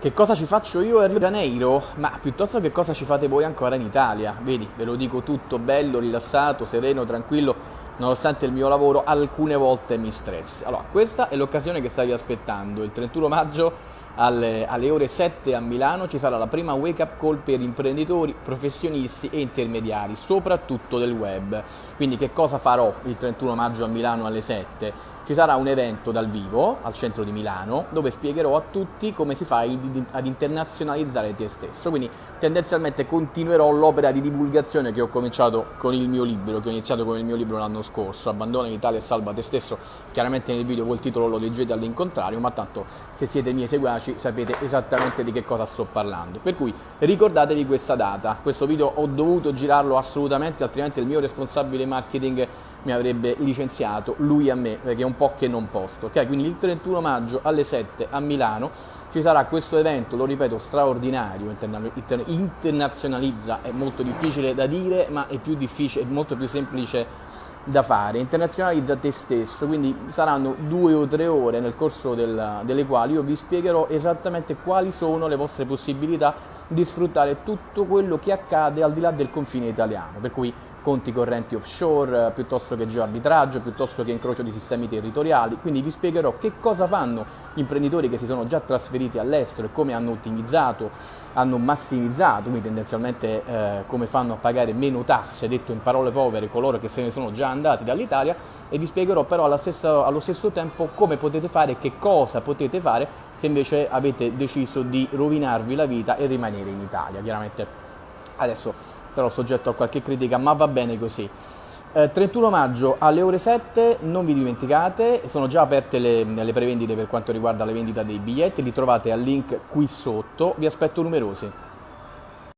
Che cosa ci faccio io a Rio de Janeiro? Ma piuttosto che cosa ci fate voi ancora in Italia? Vedi, ve lo dico tutto bello, rilassato, sereno, tranquillo, nonostante il mio lavoro alcune volte mi stressi. Allora, questa è l'occasione che stavi aspettando. Il 31 maggio alle, alle, ore 7 a Milano ci sarà la prima wake up call per imprenditori, professionisti e intermediari, soprattutto del web. Quindi che cosa farò il 31 maggio a Milano alle 7? Ci sarà un evento dal vivo al centro di Milano dove spiegherò a tutti come si fa ad internazionalizzare te stesso. Quindi tendenzialmente continuerò l'opera di divulgazione che ho cominciato con il mio libro, che ho iniziato con il mio libro l'anno scorso, Abbandona l'Italia e salva te stesso. Chiaramente nel video col titolo lo leggete all'incontrario, ma tanto se siete miei seguaci sapete esattamente di che cosa sto parlando. Per cui ricordatevi questa data. Questo video ho dovuto girarlo assolutamente, altrimenti il mio responsabile marketing mi avrebbe licenziato lui a me perché è un po' che non posto ok quindi il 31 maggio alle 7 a Milano ci sarà questo evento lo ripeto straordinario internazionalizza è molto difficile da dire ma è più difficile è molto più semplice da fare internazionalizza te stesso quindi saranno due o tre ore nel corso del, delle quali io vi spiegherò esattamente quali sono le vostre possibilità di sfruttare tutto quello che accade al di là del confine italiano. Per cui conti correnti offshore, eh, piuttosto che geoarbitraggio, piuttosto che incrocio di sistemi territoriali, quindi vi spiegherò che cosa fanno gli imprenditori che si sono già trasferiti all'estero e come hanno ottimizzato, hanno massimizzato, quindi tendenzialmente eh, come fanno a pagare meno tasse, detto in parole povere, coloro che se ne sono già andati dall'Italia e vi spiegherò però stessa, allo stesso tempo come potete fare e che cosa potete fare se invece avete deciso di rovinarvi la vita e rimanere in Italia. Chiaramente adesso sarò soggetto a qualche critica, ma va bene così. Eh, 31 maggio alle ore 7, non vi dimenticate, sono già aperte le, le prevendite per quanto riguarda la vendita dei biglietti, li trovate al link qui sotto, vi aspetto numerosi.